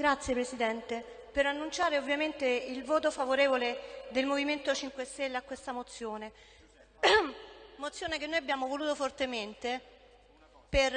Grazie Presidente. Per annunciare ovviamente il voto favorevole del Movimento 5 Stelle a questa mozione. mozione che noi abbiamo voluto fortemente per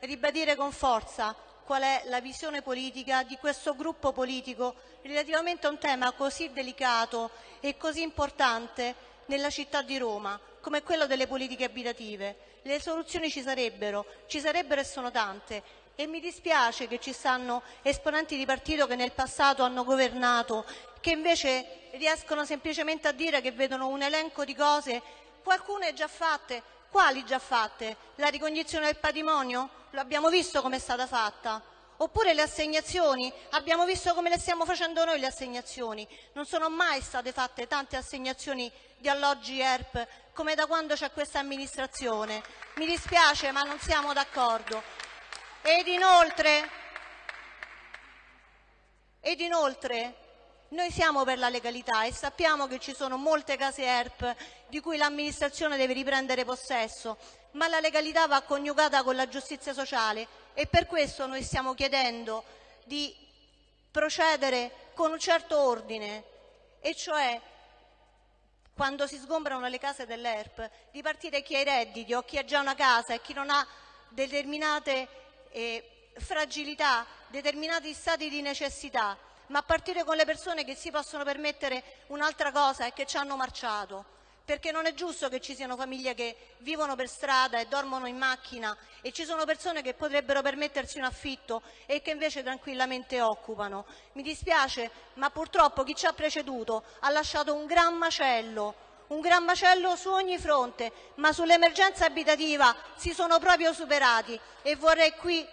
ribadire con forza qual è la visione politica di questo gruppo politico relativamente a un tema così delicato e così importante nella città di Roma, come quello delle politiche abitative. Le soluzioni ci sarebbero, ci sarebbero e sono tante e mi dispiace che ci stanno esponenti di partito che nel passato hanno governato, che invece riescono semplicemente a dire che vedono un elenco di cose, qualcune già fatte. Quali già fatte? La ricognizione del patrimonio? Lo abbiamo visto come è stata fatta. Oppure le assegnazioni, abbiamo visto come le stiamo facendo noi le assegnazioni. Non sono mai state fatte tante assegnazioni di alloggi ERP come da quando c'è questa amministrazione. Mi dispiace ma non siamo d'accordo. Ed inoltre, ed inoltre noi siamo per la legalità e sappiamo che ci sono molte case ERP di cui l'amministrazione deve riprendere possesso, ma la legalità va coniugata con la giustizia sociale e per questo noi stiamo chiedendo di procedere con un certo ordine, e cioè quando si sgombrano le case dell'ERP, di partire chi ha i redditi o chi ha già una casa e chi non ha determinate eh, fragilità, determinati stati di necessità, ma a partire con le persone che si possono permettere un'altra cosa e che ci hanno marciato. Perché non è giusto che ci siano famiglie che vivono per strada e dormono in macchina e ci sono persone che potrebbero permettersi un affitto e che invece tranquillamente occupano. Mi dispiace, ma purtroppo chi ci ha preceduto ha lasciato un gran macello un gran macello su ogni fronte, ma sull'emergenza abitativa si sono proprio superati e vorrei qui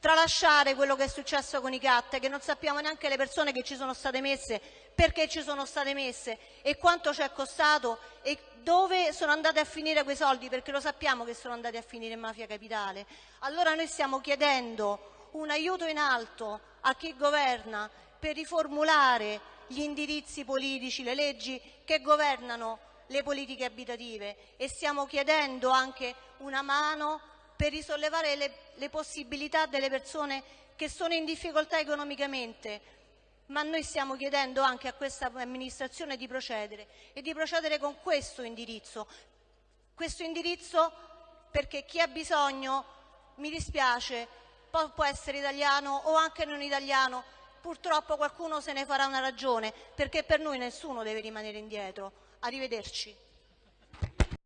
tralasciare quello che è successo con i CAT, che non sappiamo neanche le persone che ci sono state messe, perché ci sono state messe e quanto ci è costato e dove sono andati a finire quei soldi, perché lo sappiamo che sono andati a finire in mafia capitale. Allora noi stiamo chiedendo un aiuto in alto a chi governa per riformulare gli indirizzi politici, le leggi che governano le politiche abitative e stiamo chiedendo anche una mano per risollevare le, le possibilità delle persone che sono in difficoltà economicamente, ma noi stiamo chiedendo anche a questa amministrazione di procedere e di procedere con questo indirizzo. Questo indirizzo perché chi ha bisogno, mi dispiace, può, essere italiano o anche non italiano, Purtroppo qualcuno se ne farà una ragione, perché per noi nessuno deve rimanere indietro. Arrivederci.